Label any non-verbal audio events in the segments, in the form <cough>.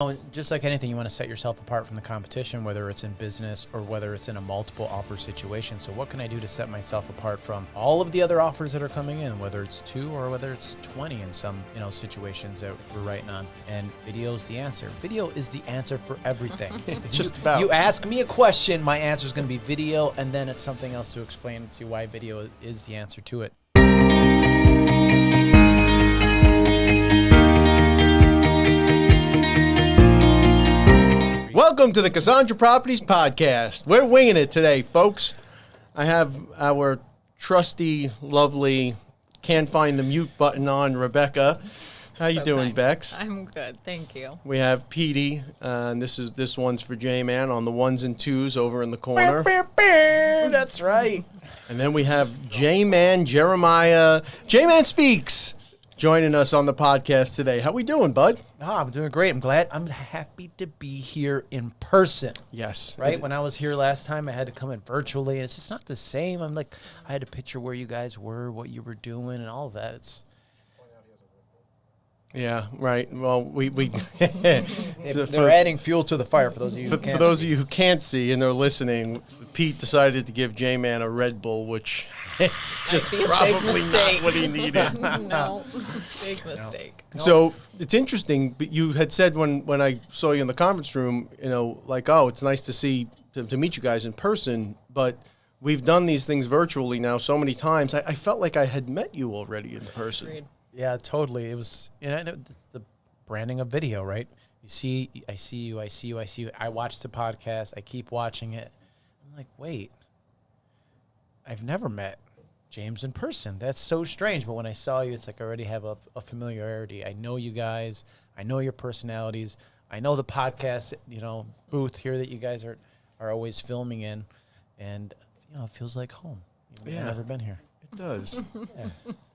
Oh, just like anything, you want to set yourself apart from the competition, whether it's in business or whether it's in a multiple offer situation. So, what can I do to set myself apart from all of the other offers that are coming in, whether it's two or whether it's 20 in some you know situations that we're writing on? And video is the answer. Video is the answer for everything. It's <laughs> <laughs> just about. you ask me a question, my answer is going to be video, and then it's something else to explain to you why video is the answer to it. Welcome to the Cassandra Properties Podcast. We're winging it today, folks. I have our trusty, lovely, can't find the mute button on Rebecca. How you So doing, kind. Bex? I'm good, thank you. We have Petey, uh, and this is this one's for J Man on the ones and twos over in the corner. That's right. And then we have J Man Jeremiah. J Man speaks joining us on the podcast today. How we doing, bud? Oh, I'm doing great. I'm glad. I'm happy to be here in person. Yes. Right when I was here last time, I had to come in virtually. and It's just not the same. I'm like, I had to picture where you guys were, what you were doing, and all of that. It's Yeah, right. Well, we we <laughs> <laughs> they're for- adding fuel to the fire for those of you. For, for those see. of you who can't see and they're listening, Pete decided to give J Man a Red Bull, which <laughs> is just be a big probably not mistake. what he needed. <laughs> no, <laughs> big mistake. so it's interesting. But you had said when when I saw you in the conference room, you know, like, oh, it's nice to see to, to meet you guys in person, but. We've done these things virtually now so many times. I, I felt like I had met you already in person. Agreed. Yeah, totally. It was, you know, it's the branding of video, right? You see, I see you, I see you, I see you. I watch the podcast, I keep watching it. I'm like, wait, I've never met James in person. That's so strange. But when I saw you, it's like I already have a, a familiarity. I know you guys, I know your personalities, I know the podcast, you know, booth here that you guys are, are always filming in. And, you know, it feels like home. Even though I've Yeah. never been here. It does. <laughs> Yeah.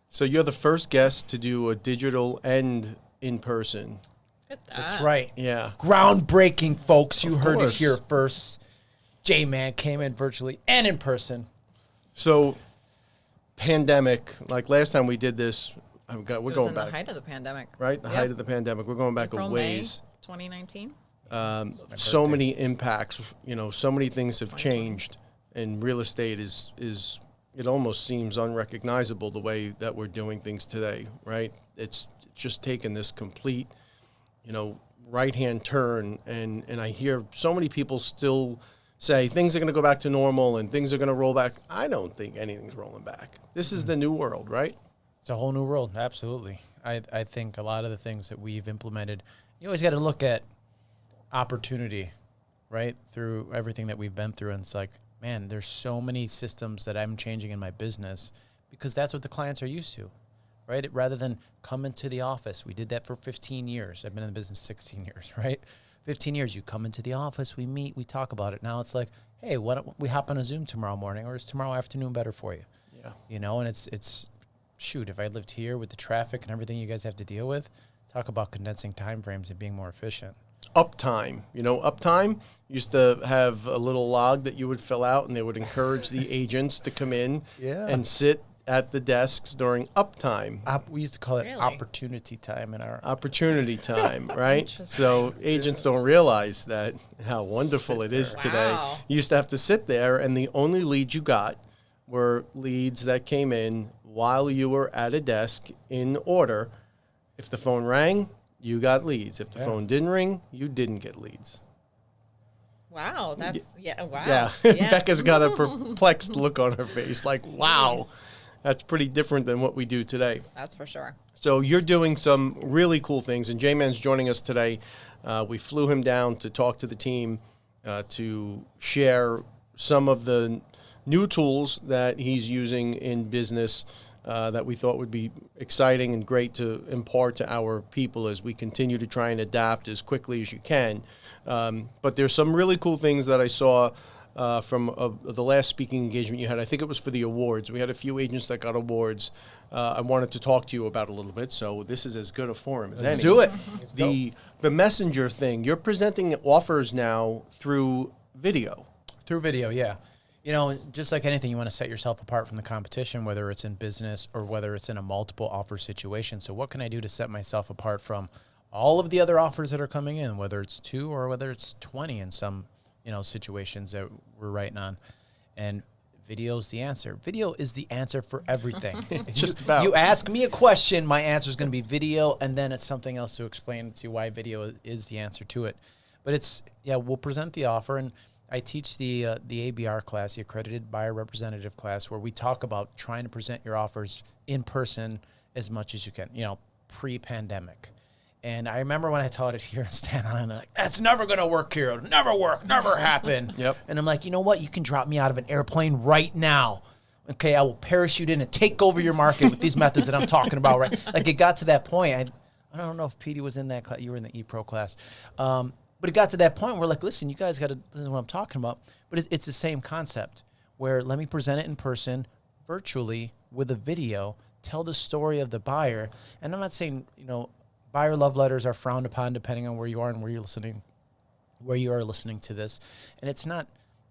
so you're the first guest to do a digital and in person. Look at That's right. Yeah. groundbreaking, folks. You Of heard course. it here first. J Man came in virtually and in person. So, pandemic, like last time we did this, I've got, we're It was going in back, the height of the pandemic. right? The Yep. height of the pandemic. We're going back April, a May, ways. 2019. Um, so many impacts. You know, so many things have changed, and real estate is is it almost seems unrecognizable the way that we're doing things today, right? It's just taken this complete, you know, right hand turn, and and I hear so many people still say things are going to go back to normal and things are going to roll back. I don't think anything's rolling back. This is the new world, right? It's a whole new world. Absolutely. I, I think a lot of the things that we've implemented, you always got to look at opportunity, right? Through everything that we've been through. And it's like, man, there's so many systems that I'm changing in my business because that's what the clients are used to, right? Rather than come into the office. We did that for 15 years. I've been in the business 16 years, <laughs> right? 15 years. You come into the office, we meet, we talk about it. Now it's like, hey, what don't we hop on a Zoom tomorrow morning or is tomorrow afternoon better for you? Yeah. you know and it's it's shoot if i lived here with the traffic and everything you guys have to deal with talk about condensing time frames and being more efficient uptime. You know, uptime used to have a little log that you would fill out, and they would encourage the <laughs> agents to come in Yeah. and sit at the desks during uptime. Op- we used to call it Really? opportunity time in our Opportunity <laughs> time, right? So agents don't realize that how wonderful it is today. Wow. You used to have to sit there, and the only leads you got were leads that came in while you were at a desk in order. If the phone rang, you got leads. If the Yeah. phone didn't ring, you didn't get leads. Wow, that's yeah. Wow. Yeah, <laughs> Becca's got a perplexed look on her face, like, <laughs> wow, Jeez. That's pretty different than what we do today. That's for sure. So you're doing some really cool things, and J-Man's joining us today. Uh, we flew him down to talk to the team uh, to share some of the new tools that he's using in business uh, that we thought would be exciting and great to impart to our people as we continue to try and adapt as quickly as you can. Um, but there's some really cool things that I saw uh, from uh, the last speaking engagement you had. I think it was for the awards. We had a few agents that got awards. Uh, I wanted to talk to you about a little bit, so this is as good a forum as let's any. do it <laughs> The the messenger thing. You're presenting offers now through video. through video yeah you know just like anything you want to set yourself apart from the competition whether it's in business or whether it's in a multiple offer situation so what can i do to set myself apart from all of the other offers that are coming in, whether it's two or whether it's 20 in some, you know, situations that we're writing on. And video is the answer. Video is the answer for everything. <laughs> Just you, about. You ask me a question, my answer is going to be video, and then it's something else to explain to you why video is- the answer to it. But it's yeah, we'll present the offer, and I teach the uh, the ABR class, the accredited buyer representative class, where we talk about trying to present your offers in person as much as you can. You know, pre-pandemic. And I remember when I taught it here in Staten Island, they're like, "That's never gonna work here. It'll never work. Never happen." <laughs> Yep. And I'm like, you know what? You can drop me out of an airplane right now. Okay, I will parachute in and take over your market with these methods that I'm talking about. Right? <laughs> Like it got to that point. I, I don't know if Petey was in that class. You were in the E Pro class, um, but it got to that point where like, listen, you guys got to listen to what I'm talking about. But it's, it's the same concept. Where let me present it in person, virtually with a video, tell the story of the buyer. And I'm not saying you know, buyer love letters are frowned upon depending on where you are and where you're listening where you are listening to this. And it's not,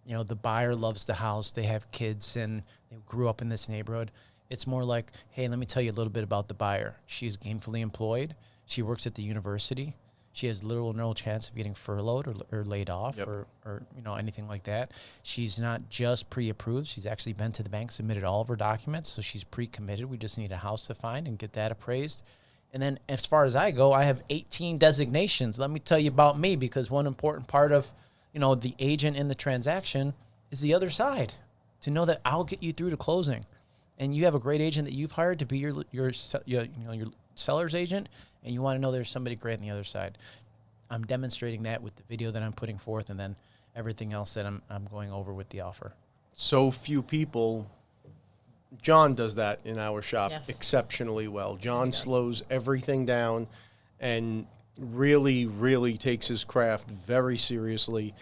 you know, the buyer loves the house, they have kids, and they grew up in this neighborhood. It's more like, hey, let me tell you a little bit about the buyer. She's gainfully employed. She works at the university. She has little or no chance of getting furloughed or, or laid off Yep. or, or, you know, anything like that. She's not just pre-approved. She's actually been to the bank, submitted all of her documents. So she's pre-committed. We just need a house to find and get that appraised. And then as far as I go, I have 18 designations. Let me tell you about me because one important part of, you know, the agent in the transaction is the other side. To know that I'll get you through to closing. And you have a great agent that you've hired to be your your your, you know your seller's agent and you want to know there's somebody great on the other side. I'm demonstrating that with the video that I'm putting forth and then everything else that I'm I'm going over with the offer. so few people. John does that in our shop Yes. exceptionally well. John slows everything down and really, really takes his craft very seriously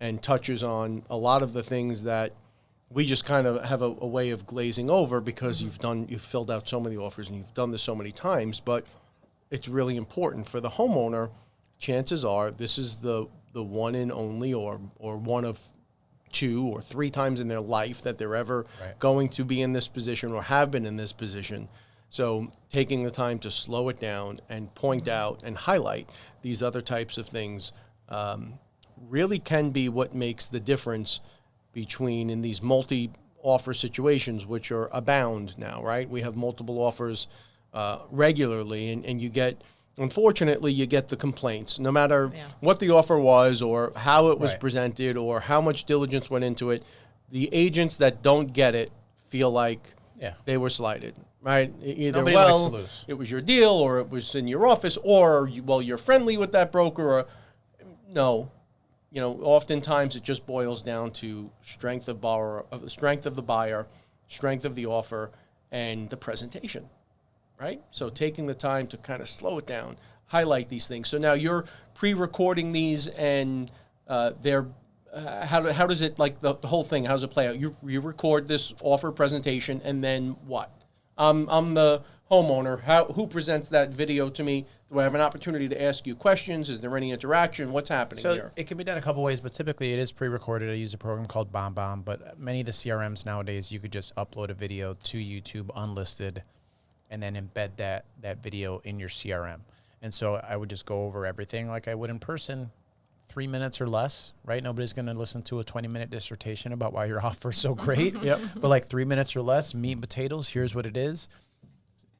and touches on a lot of the things that we just kind of have a, a way of glazing over because mm-hmm. you've done, you've filled out so many offers and you've done this so many times. But it's really important for the homeowner. Chances are this is the the one and only, or or one of two or three times in their life that they're ever Right. going to be in this position or have been in this position. So taking the time to slow it down and point out and highlight these other types of things um, really can be what makes the difference between in these multi offer situations, which are abound now, right? We have multiple offers uh, regularly, and, and you get, unfortunately, you get the complaints, no matter Yeah. what the offer was or how it was Right. presented or how much diligence went into it. The agents that don't get it feel like Yeah. they were slighted, right? Either Nobody likes well, to lose. it was your deal, or it was in your office, or you, well, you're friendly with that broker, or no. You know, oftentimes it just boils down to strength of borrower, of the strength of the buyer, strength of the offer, and the presentation, right? So taking the time to kind of slow it down, highlight these things. So now you're pre-recording these, and uh, they're uh, how, do, how does it like the, the whole thing? How does it play out? You you record this offer presentation, and then what? I'm I'm the homeowner. How who presents that video to me? Do I have an opportunity to ask you questions? Is there any interaction? What's happening So here? it can be done a couple ways, but typically it is pre-recorded. I use a program called BombBomb, but many of the CRMs nowadays you could just upload a video to YouTube unlisted, and then embed that that video in your CRM. And so I would just go over everything like I would in person, three minutes or less. Right? Nobody's going to listen to a twenty-minute dissertation about why your <laughs> offer is so great. <laughs> Yep. But like three minutes or less, meat and potatoes. Here's what it is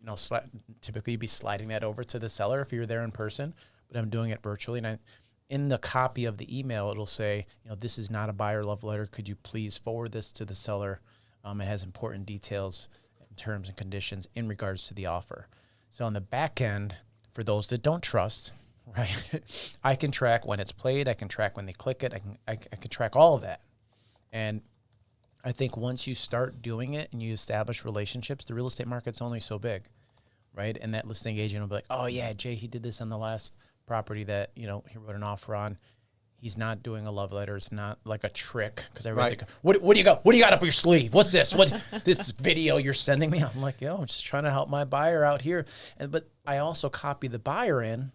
you know, sli- typically you'd be sliding that over to the seller if you're there in person, but I'm doing it virtually. And I, in the copy of the email, it'll say, you know, this is not a buyer love letter. Could you please forward this to the seller? Um, it has important details, terms and conditions in regards to the offer. So on the back end, for those that don't trust, <laughs> right, I can track when it's played. I can track when they click it. I can I, I can track all of that, and I think once you start doing it and you establish relationships, the real estate market's only so big, right? And that listing agent will be like, "Oh yeah, Jay, he did this on the last property that you know he wrote an offer on. He's not doing a love letter. It's not like a trick because everybody's Right. like, what, what do you got? What do you got up your sleeve? What's this? What <laughs> this video you're sending me? I'm like, yo, I'm just trying to help my buyer out here. And but I also copy the buyer in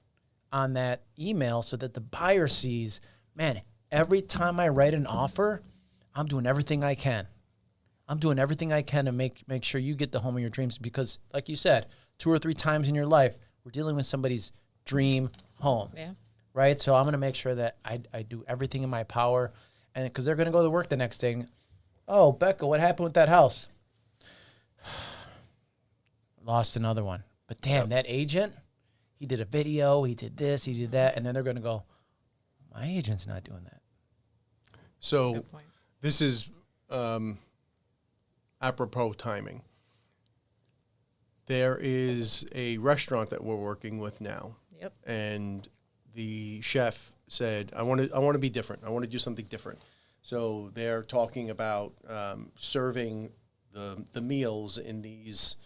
on that email so that the buyer sees, man, every time I write an offer, I'm doing everything I can. I'm doing everything I can to make make sure you get the home of your dreams because like you said, two or three times in your life, we're dealing with somebody's dream home. Yeah. Right? So I'm going to make sure that I, I do everything in my power, and because they're going to go to work the next day. and, Oh, Becca, what happened with that house? <sighs> Lost another one. But damn, that agent, he did a video, he did this, he did that, and then they're going to go, my agent's not doing that. So this is um, apropos timing. There is a restaurant that we're working with now, Yep. and the chef said, "I want to, I want to be different. I want to do something different." So they're talking about um, serving the the meals in these.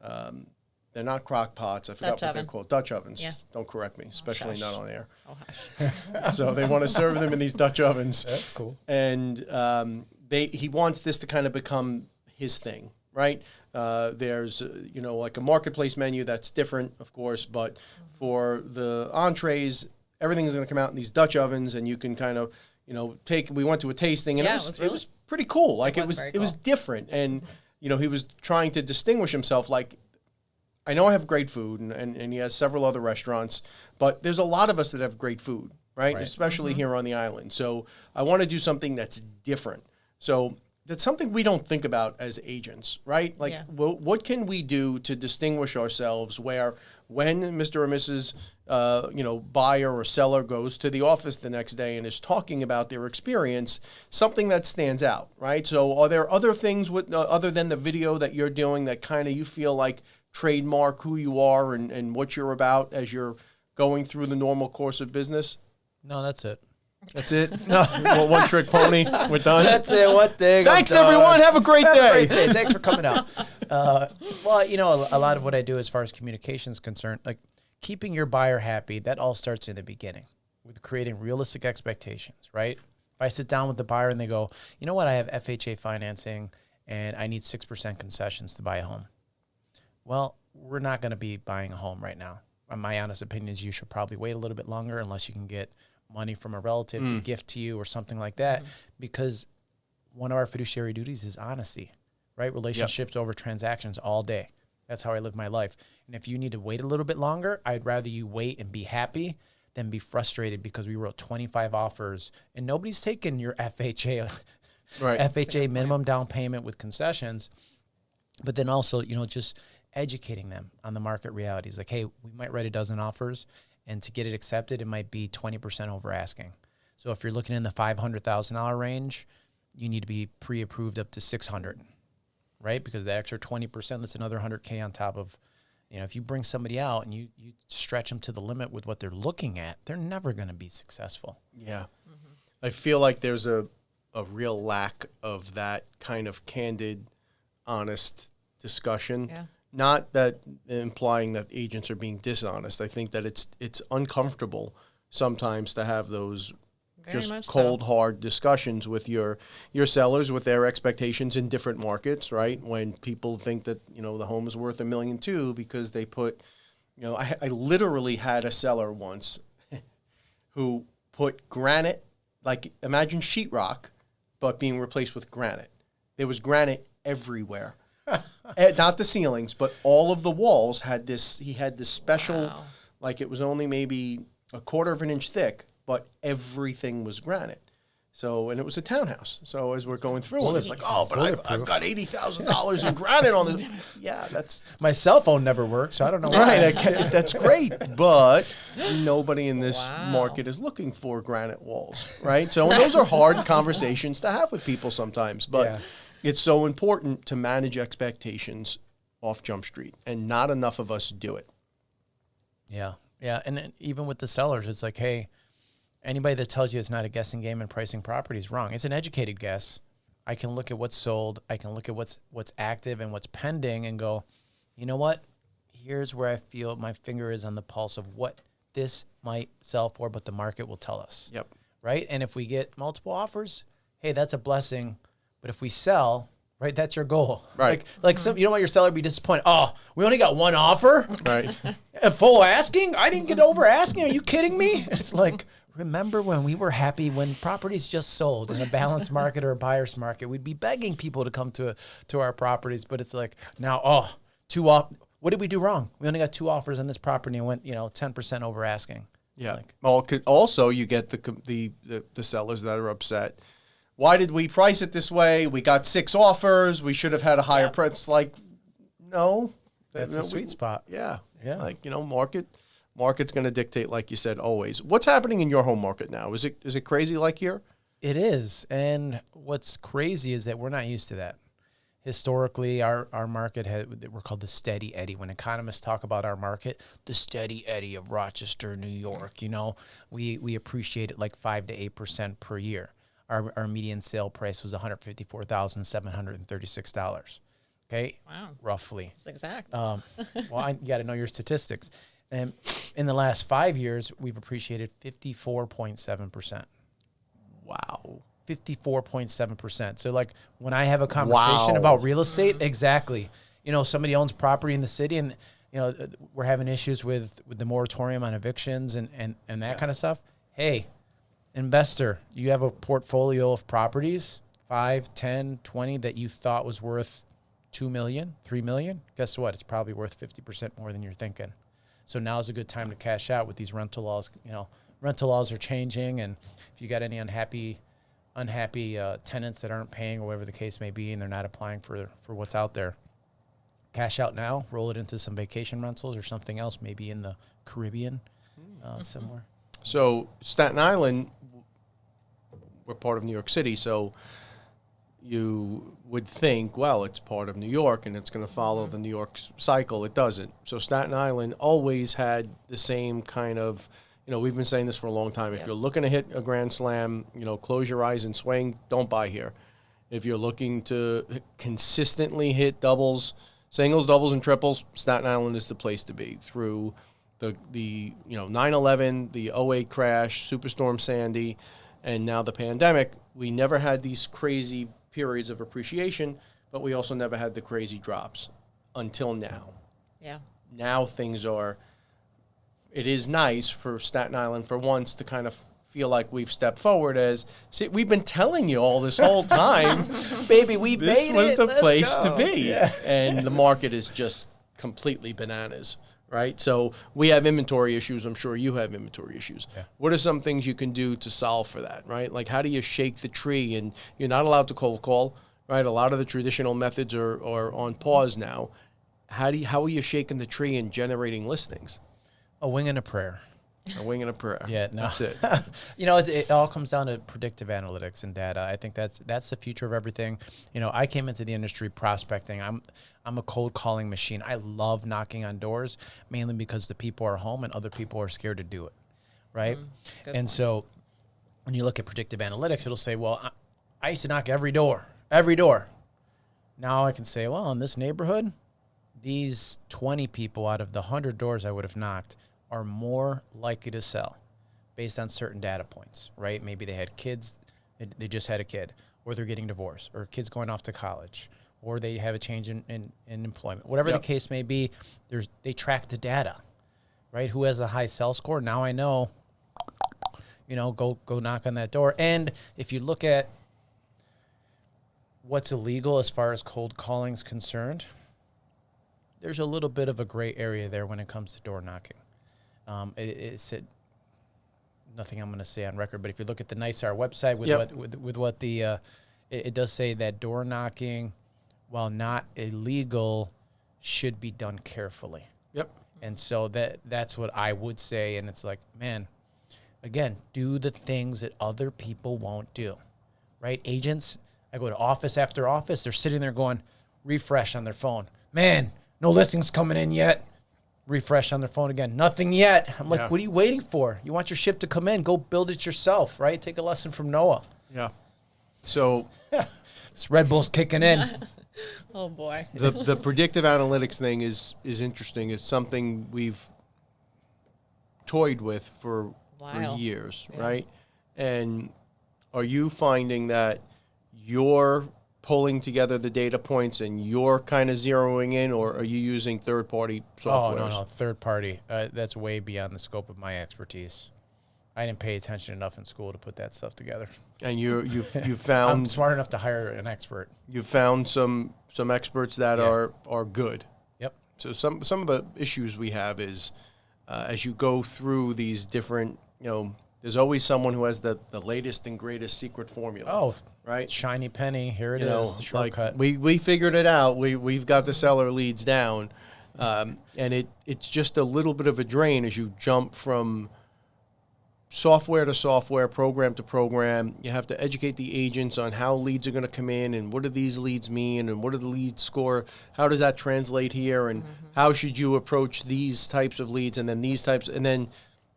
Um, they're not crock pots. I forgot Dutch what oven. they're called. Dutch ovens. Yeah. Don't correct me, especially shush. not on air. Oh, <laughs> so they want to serve them in these Dutch ovens That's cool. and um, they he wants this to kind of become his thing, right? Uh, there's uh, you know like a marketplace menu that's different, of course, but for the entrees, everything is going to come out in these Dutch ovens, and you can kind of you know take. We went to a tasting, and Yeah, it it was was it was pretty cool. Like it was was very it was different, and you know he was trying to distinguish himself. Like I know I have great food, and, and, and he has several other restaurants, but there's a lot of us that have great food, right? Right. Especially here on the island. So I want to do something that's different. So that's something we don't think about as agents, right? Like, Yeah. wha- what can we do to distinguish ourselves where when Mr. or Mrs. Uh, you know, buyer or seller goes to the office the next day and is talking about their experience, something that stands out, right? So, are there other things with uh, other than the video that you're doing that kind of you feel like trademark who you are and, and what you're about as you're going through the normal course of business? No, that's it. That's it. <laughs> No, one trick pony. We're done. That's it. What day? Thanks, everyone. Have a great Have a day. great day. Thanks for coming out. Uh, well, you know, a, a lot of what I do as far as communication is concerned, like keeping your buyer happy, that all starts in the beginning with creating realistic expectations, right? If I sit down with the buyer and they go, you know what, I have FHA financing and I need 6% concessions to buy a home. Well, we're not going to be buying a home right now. My honest opinion is you should probably wait a little bit longer unless you can get money from a relative to mm. gift to you or something like that mm-hmm. because one of our fiduciary duties is honesty, right? Relationships over transactions all day. That's how I live my life. And if you need to wait a little bit longer, I'd rather you wait and be happy than be frustrated because we wrote 25 offers and nobody's taken your <laughs> FHA Right. FHA minimum down payment with concessions. But then also, you know, just educating them on the market realities. Like, hey, we might write a dozen offers, and to get it accepted, it might be 20% over asking. So if you're looking in the $500,000 range, you need to be pre-approved up to 600, right? Because the extra 20%, that's another 100K on top of, you know, if you bring somebody out and you, you stretch them to the limit with what they're looking at, they're never going to be successful. Yeah. Mm-hmm. I feel like there's a, a real lack of that kind of candid, honest discussion. Yeah. Not that implying that agents are being dishonest. I think that it's it's uncomfortable sometimes to have those Very just much so. cold hard discussions with your your sellers with their expectations in different markets, right? When people think that, you know, the home is worth a million two because they put you know, I, I literally had a seller once <laughs> who put granite, like imagine sheetrock, but being replaced with granite. There was granite everywhere. Eh, Not the ceilings, but all of the walls had this. He had this special, Wow. like it was only maybe a quarter of an inch thick, but everything was granite. So, and it was a townhouse. So as we're going through, it, it's like, oh, but I've, I've got eighty thousand dollars in granite on this. <laughs> Yeah, that's My cell phone never works, so I don't know why. Right, I <laughs> that's great, but nobody in this Wow. market is looking for granite walls, right? So and those are hard <laughs> conversations to have with people sometimes, but Yeah. It's so important to manage expectations off Jump Street, and not enough of us do it. Yeah, yeah, and even with the sellers, it's like, hey, anybody that tells you it's not a guessing game and pricing property is wrong. It's an educated guess. I can look at what's sold. I can look at what's what's active and what's pending, and go, you know what? Here's where I feel my finger is on the pulse of what this might sell for, but the market will tell us. Yep. right? And if we get multiple offers, hey, that's a blessing. But if we sell, right, that's your goal. <laughs> Right. Like, like some, you don't want your seller to be disappointed. Oh, we only got one offer Right. <laughs> at full asking. I didn't get over asking. Are you kidding me? <laughs> It's like remember when we were happy when properties just sold in a balanced market or a buyer's market. We'd be begging people to come to to our properties, but it's like now, oh, two off. What did we do wrong? We only got two offers on this property and went, you know, ten percent over asking. Yeah. Like- well, also you get the, the the the sellers that are upset. Why did we price it this way? We got six offers. We should have had a higher Yep. price. Like, no, That's the sweet we- spot. Yeah, Yeah. Like you know, market market's going to dictate, like you said, always. What's happening in your home market now? Is it is it crazy like here? It is. And what's crazy is that we're not used to that. Historically, our, our market had, we're called the steady eddy. When economists talk about our market, the steady eddy of Rochester, New York, you know, we, we appreciate it like 5 to 8% per year. Our, our median sale price was $154,736. Okay. Wow. Roughly. It's exact. Um, <laughs> well, I, you got to know your statistics. And in the last five years, we've appreciated 54.7%. Wow. 54.7%. So like when I have a conversation Wow. about real estate, exactly. You know, somebody owns property in the city and you know, uh, we're having issues with with the moratorium on evictions and and and that kind of stuff. Hey, investor, you have a portfolio of properties, 5, 10, 20 that you thought was worth 2 million, 3 million. Guess what? It's probably worth 50% more than you're thinking. So now is a good time to cash out with these rental laws. You know, rental laws are changing, and if you got any unhappy, unhappy uh, tenants that aren't paying or whatever the case may be, and they're not applying for for what's out there, cash out now, roll it into some vacation rentals or something else, maybe in the Caribbean, uh, somewhere. So Staten Island, we're part of New York City, so you would think, well, it's part of New York and it's going to follow the New York cycle. It doesn't. So Staten Island always had the same kind of, you know, we've been saying this for a long time. If Yeah. you're looking to hit a grand slam, you know, close your eyes and swing. Don't buy here. If you're looking to consistently hit doubles, singles, doubles, and triples, Staten Island is the place to be through the the you know 9/11, the 08 crash, Superstorm Sandy, and now the pandemic. We never had these crazy periods of appreciation, but we also never had the crazy drops until now. yeah. Now things are. It is nice for Staten Island for once to kind of feel like we've stepped forward as see we've been telling you all this whole time <laughs> Baby, we this made was it. the Let's place go. to be and the market is just completely bananas right? So we have inventory issues i'm sure you have inventory issues. Yeah. what are some things you can do to solve for that right? Like how do you shake the tree? And you're not allowed to cold call right? A lot of the traditional methods are, are on pause now. How do you, how are you shaking the tree and generating listings? A wing and a prayer. A wing and a prayer Yeah, no. that's it <laughs> you know, it's, it all comes down to predictive analytics and data. I think that's that's the future of everything. You know, I came into the industry prospecting. I'm I'm a cold calling machine. I love knocking on doors mainly because the people are home and other people are scared to do it, right? Mm, good and so when you look at predictive analytics, it'll say, well, I, I used to knock every door, every door. Now I can say, well, in this neighborhood, these 20 people out of the 100 doors I would have knocked are more likely to sell based on certain data points, right? Maybe they had kids, they, just had a kid, or they're getting divorced, or kids going off to college, or they have a change in, in, in employment. Whatever Yep. the case may be, there's they track the data, right? Who has a high sell score? Now I know, you know, go go knock on that door. And if you look at what's illegal as far as cold calling is concerned, there's a little bit of a gray area there when it comes to door knocking. Um, it, it's it, nothing I'm going to say on record, but if you look at the NYSAR website with Yep. what with, with what the uh, it, it does say that door knocking, while not illegal, should be done carefully. yep And so that that's what I would say. And it's like, man, again, do the things that other people won't do. Right? Agents, I go to office after office, they're sitting there going, refresh on their phone. Man, no listings coming in yet. Refresh on their phone again. Nothing yet. I'm like, Yeah. what are you waiting for? You want your ship to come in, go build it yourself, right? Take a lesson from Noah. yeah so <laughs> This Red Bull's kicking in. <laughs> Oh boy. the the predictive analytics thing is is interesting. It's something we've toyed with for for years, Yeah. right? And are you finding that you're pulling together the data points and you're kind of zeroing in, or are you using third party software? Oh no, no, third party. Uh, that's way beyond the scope of my expertise. I didn't pay attention enough in school to put that stuff together. And you you've you <laughs> I'm found smart enough to hire an expert. you found some some experts that Yeah. are are good. Yep. So some some of the issues we have is uh, as you go through these different, you know, there's always someone who has the, the latest and greatest secret formula. Oh, right. shiny penny. Here it You is. know, the like shortcut. we, we figured it out. We we've got the seller leads down, um, and it it's just a little bit of a drain as you jump from software to software, program to program. You have to educate the agents on how leads are going to come in and what do these leads mean and what are the lead score? How does that translate here and how should you approach these types of leads and then these types and then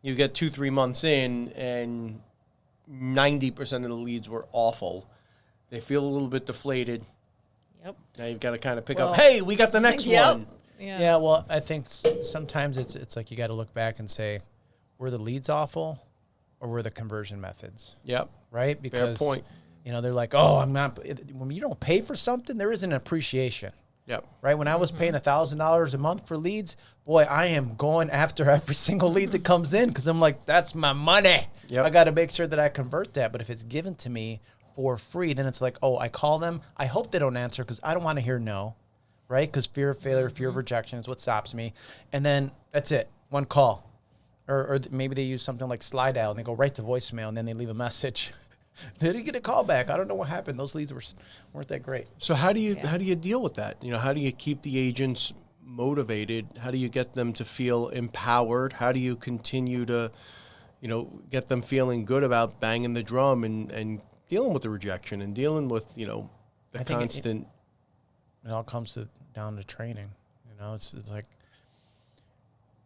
you get two three months in and ninety percent of the leads were awful. They feel a little bit deflated. Yep. Now you've got to kind of pick Well, up. Hey, we got the next Yep. one. Yeah. Yeah, well, I think sometimes it's it's like you got to look back and say, were the leads awful, or were the conversion methods Yep. right? Because point. you know they're like, oh, I'm not. When you don't pay for something, there isn't an appreciation, Yep. right? When I was paying a thousand dollars a month for leads, boy, I am going after <laughs> every single lead that comes in because I'm like, that's my money. Yep. I got to make sure that I convert that. But if it's given to me for free, then it's like, oh, I call them. I hope they don't answer because I don't want to hear no, right? Because fear of failure, fear of rejection is what stops me. And then that's it, one call. Or, or maybe they use something like Slydial and they go right to voicemail and then they leave a message. <laughs> <laughs> they didn't get a call back. I don't know what happened. Those leads were weren't that great. So how do you how do you deal with that? You know, how do you keep the agents motivated? How do you get them to feel empowered? How do you continue to, you know, get them feeling good about banging the drum and and dealing with the rejection and dealing with you know the I think it- constant. It all comes to, down to training. You know, it's, it's like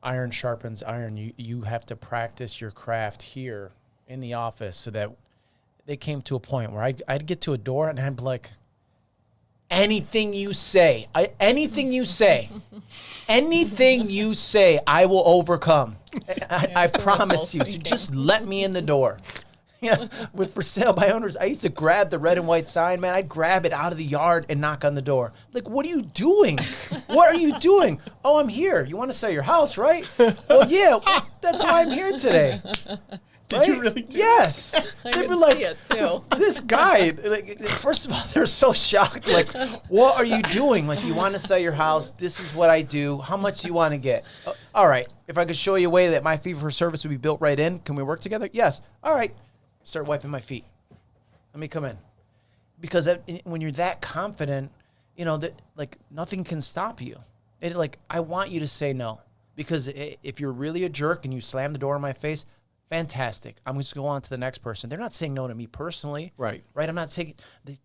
iron sharpens iron. You, you have to practice your craft here in the office so that they came to a point where I'd, I'd get to a door and I'd be like, anything you say, I, anything you say, <laughs> anything you say, I will overcome. I, I promise you. So just let me in the door. <laughs> Yeah, with for sale by owners, I used to grab the red and white sign, man. I'd grab it out of the yard and knock on the door. Like, what are you doing? What are you doing? Oh, I'm here. You want to sell your house, right? Well, yeah, that's why I'm here today. Did you really do Yes. <laughs> I They'd can be like, see it too. this guy, like, first of all, <laughs> they're so shocked. Like, what are you doing? Like, you want to sell your house? This is what I do. How much do you want to get? "Uh, all right. If I could show you a way that my fee for service would be built right in, can we work together? Yes. All right. Start wiping my feet. Let me come in. Because that- when you're that confident, you know that like nothing can stop you. It like I want you to say no because i- if you're really a jerk and you slam the door in my face, fantastic. I'm just going to go on to the next person. They're not saying no to me personally, Right. Right. I'm not saying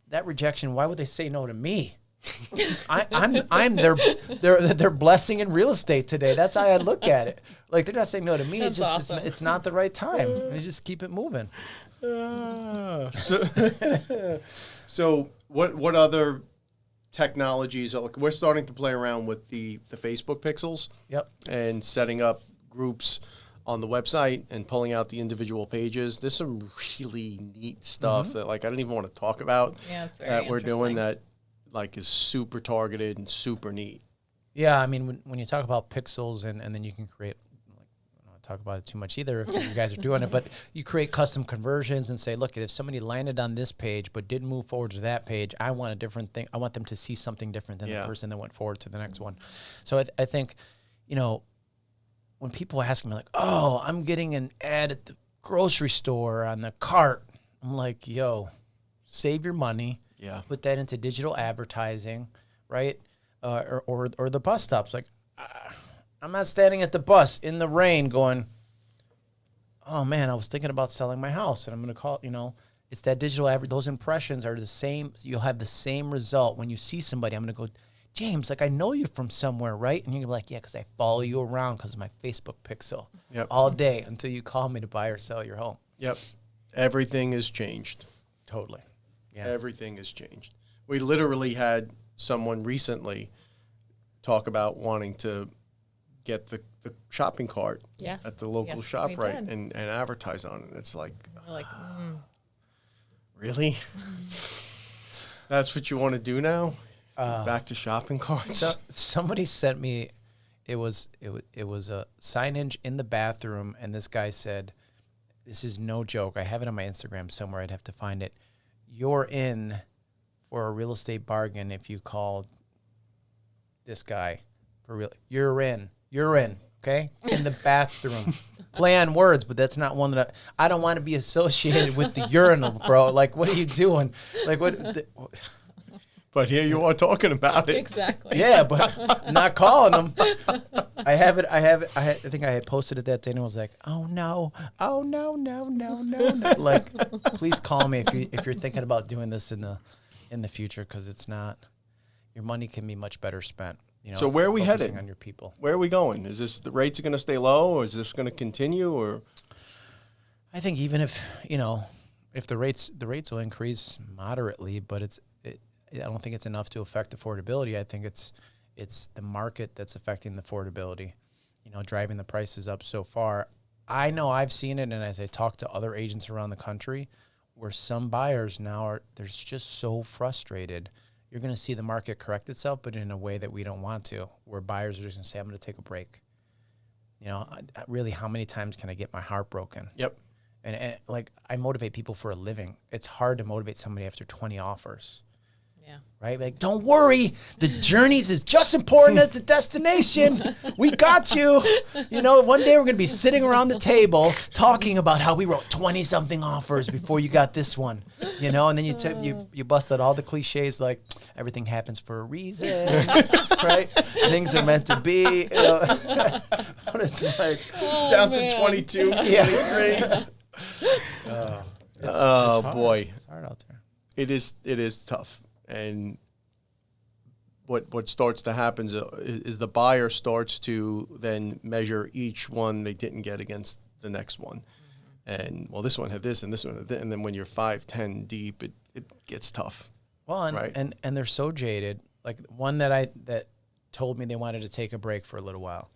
that rejection. Why would they say no to me? <laughs> I, I'm I'm their their their blessing in real estate today. That's how I look at it. Like they're not saying no to me. it's just awesome. it's, it's not the right time. We just keep it moving. Ah, so, <laughs> so what what other technologies? Are, like, we're starting to play around with the the Facebook pixels. Yep. and setting up groups on the website and pulling out the individual pages. There's some really neat stuff mm-hmm. that like I don't even want to talk about Yeah, that we're doing that like is super targeted and super neat. Yeah, I mean, when, when you talk about pixels and, and then you can create, like, I don't want to talk about it too much either if you guys are doing it, but you create custom conversions and say, look, if somebody landed on this page but didn't move forward to that page, I want a different thing. I want them to see something different than Yeah. the person that went forward to the next one. So I, th- I think, you know, when people ask me, like, oh, I'm getting an ad at the grocery store on the cart, I'm like, yo, save your money Yeah. put that into digital advertising, right? Uh, or, or or the bus stops. Like, ah, I'm not standing at the bus in the rain going, oh man, I was thinking about selling my house, and I'm gonna call. You know, it's that digital adver- Those impressions are the same. You'll have the same result when you see somebody. I'm gonna go. James, like I know you from somewhere, right? And you're gonna be like, yeah, because I follow you around because of my Facebook pixel Yep. all day until you call me to buy or sell your home. Yep. Everything has changed. Totally. Yeah. Everything has changed. We literally had someone recently talk about wanting to get the, the shopping cart Yes. at the local Yes, ShopRite did. and, and advertise on it. It's like, We're like, mm, really? <laughs> That's what you want to do now? Uh, Back to shopping carts? So, somebody sent me it was it was it was a signage in the bathroom and this guy said this is no joke i have it on my instagram somewhere i'd have to find it you're in for a real estate bargain if you call this guy for real you're in you're in Okay, in the bathroom. <laughs> Play on words, but that's not one that I, I don't want to be associated with the urinal, bro. Like, what are you doing? Like, what? The, But here you are talking about it. Exactly. yeah, but <laughs> not calling them. I have it. I have it. I, had, I think I had posted it that day, and I was like, "Oh no! Oh no! No! No! No! no. Like, please call me if you if you're thinking about doing this in the in the future, because it's not. Your money can be much better spent. You know. So it's where are we headed? On your people. Where are we going? Is this the rates are going to stay low, or is this going to continue, or I think even if you know, if the rates the rates will increase moderately, but it's it, I don't think it's enough to affect affordability. I think it's it's the market that's affecting the affordability. You know, driving the prices up so far. I know I've seen it, and as I talk to other agents around the country, where some buyers now are they're just so frustrated. You're going to see the market correct itself, but in a way that we don't want to, where buyers are just going to say, "I'm going to take a break." You know, really, how many times can I get my heart broken? yep? and, and like I motivate people for a living. It's hard to motivate somebody after 20 offers, Yeah. right? Like, don't worry, the journeys is just important as the destination. We got you. You know, one day we're gonna be sitting around the table talking about how we wrote 20 something offers before you got this one. You know, and then you took you you busted all the cliches like everything happens for a reason, <laughs> right? Things are meant to be. You know? <laughs> but it's like, It's down to man. 22, Yeah. 23. <laughs> Uh, it's, Oh, hard. boy. it's hard out there. it is it is tough and what what starts to happen is, uh, is the buyer starts to then measure each one they didn't get against the next one and well this one had this and this one had that and then when you're five ten deep it, it gets tough Well, and, Right. and and they're so jaded. Like one that I that told me they wanted to take a break for a little while.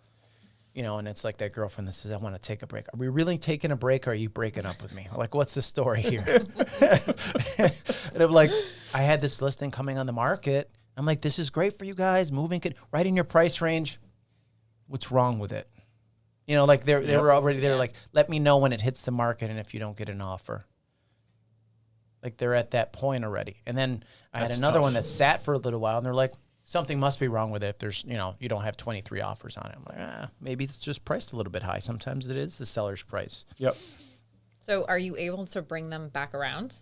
You know, and it's like that girlfriend that says, "I want to take a break." Are we really taking a break? or Are you breaking up with me? Like, what's the story here? <laughs> <laughs> and I'm like, I had this listing coming on the market. I'm like, this is great for you guys. Moving it right in your price range. What's wrong with it? You know, like they're they Yep. were already there. Like, let me know when it hits the market and if you don't get an offer. Like they're at that point already. And then I had That's another one that sat for a little while and they're like, something must be wrong with it. If there's, you know, you don't have 23 offers on it. I'm like, ah, maybe it's just priced a little bit high. Sometimes it is the seller's price. yep So are you able to bring them back around?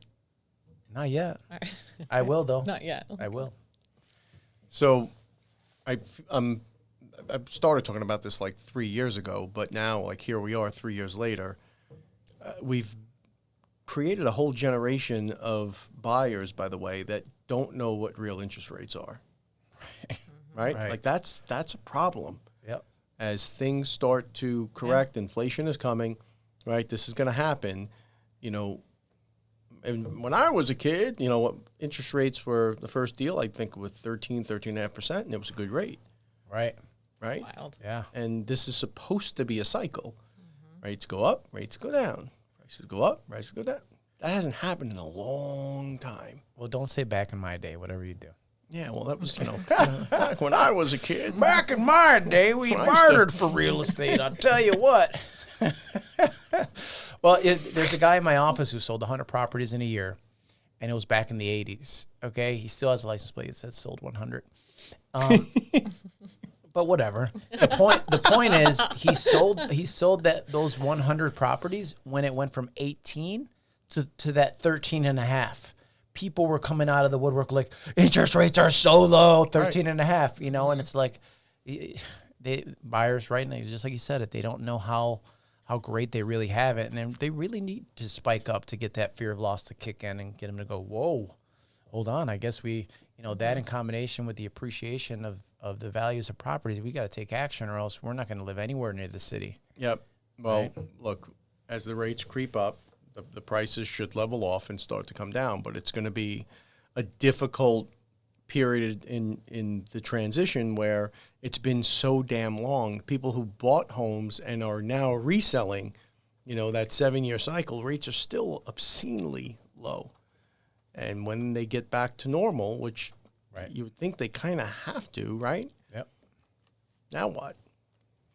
Not yet. <laughs> I will though. Not yet. I will. so i um i started talking about this like three years ago but now like here we are three years later uh, we've created a whole generation of buyers by the way that don't know what real interest rates are <laughs> right, Right. like that's that's a problem Yep. as things start to correct inflation is coming right this is going to happen you know and when i was a kid you know what interest rates were the first deal i think with 13 13.5% and it was a good rate Right. right Wild. Yeah. and this is supposed to be a cycle mm-hmm. rates go up rates go down prices go up prices go down that hasn't happened in a long time Well, don't say back in my day, whatever you do. yeah well that was you know <laughs> back when i was a kid Back in my day, we When I used bartered for real estate. I'll tell you what. <laughs> well, it, there's a guy in my office who sold 100 properties in a year, and it was back in the 80s. Okay, he still has a license plate that says sold 100. Um, <laughs> but whatever. The point. The point is, he sold. He sold that those 100 properties when it went from 18 to to that 13 and a half. People were coming out of the woodwork like interest rates are so low, 13 and a half, you know, and it's like they buyers right now, just like you said it, they don't know how how great they really have it, and then they really need to spike up to get that fear of loss to kick in and get them to go, whoa, hold on. I guess we, you know, that in combination with the appreciation of of the values of properties, we got to take action, or else we're not going to live anywhere near the city. Yep. Well, look, as the rates creep up, the, the prices should level off and start to come down, but it's going to be a difficult period in in the transition where it's been so damn long. People who bought homes and are now reselling, you know, that 7-year cycle, rates are still obscenely low. And when they get back to normal, which Right. you would think they kind of have to, right? Yep. Now what?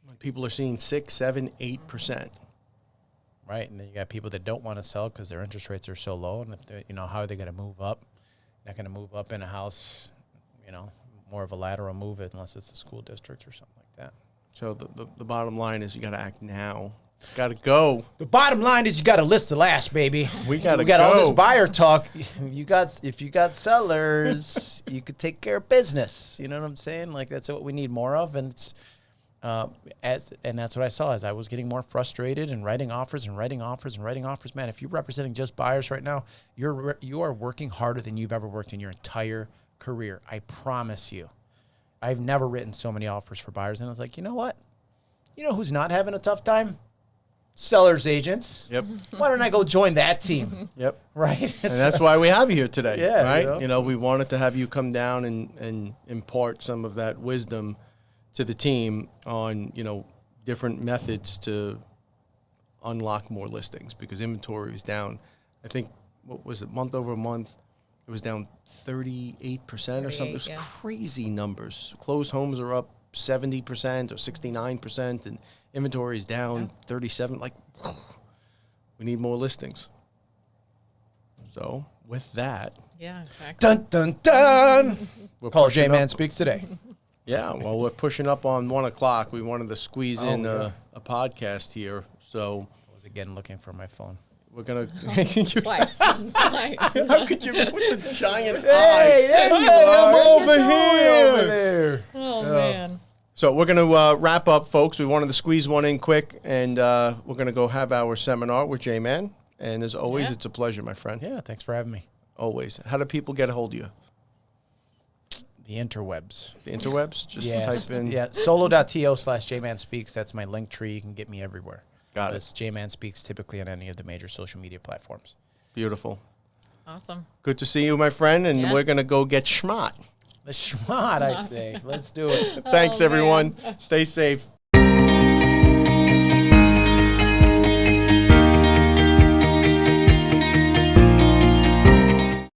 When people are seeing six, seven, eight percent. Right, and then you got people that don't want to sell because their interest rates are so low, and if they, you know, how are they going to move up? Not going to move up in a house, you know, more of a lateral move it unless it's a school district or something like that. So the, the, the bottom line is you got to act now. Got to go. The bottom line is you got to list the last, baby. We gotta We got all this buyer talk. <laughs> You got if you got sellers, you could take care of business. You know what I'm saying? Like that's what we need more of, and it's uh, as and that's what I saw as I was getting more frustrated and writing offers and writing offers and writing offers. Man, if you're representing just buyers right now, you're re- you are working harder than you've ever worked in your entire career. I promise you. I've never written so many offers for buyers, and I was like, you know what? You know who's not having a tough time? Sellers agents. Yep. <laughs> Why don't I go join that team? <laughs> Yep. <laughs> right? And that's why we have you here today. Yeah, Right. you know, You know, we wanted to have you come down and, and impart some of that wisdom to the team on, you know, different methods to unlock more listings because inventory is down. I think, what was it, month over month? It was down 38% or something. It was yeah. crazy numbers. Closed homes are up 70% or 69%, and inventory is down 37 Like, we need more listings. So, with that, Yeah, exactly. dun dun dun. we're Paul pushing J Man speaks today. <laughs> Yeah, well, we're pushing up on one o'clock. We wanted to squeeze Oh, in yeah. a, a podcast here, so I was again looking for my phone. we're gonna. <laughs> <laughs> Twice. Twice. <laughs> How could you with the giant Hey, eye? there you Hey, are. I'm over here. over there. Oh, man. So we're gonna uh, wrap up, folks. We wanted to squeeze one in quick, and uh, we're gonna go have our seminar with J Man. And as always, Yeah. it's a pleasure, my friend. Yeah, thanks for having me. Always. How do people get a hold of you? The interwebs. The interwebs. Just Yes. type in. Yeah, solo.to slash jman speaks. That's my link tree. You can get me everywhere. Got it. It's jman speaks typically on any of the major social media platforms. Beautiful. Awesome. Good to see you, my friend. And we're gonna go get schmott. The schmott, I say. Let's do it. Thanks, Oh, everyone. Stay safe.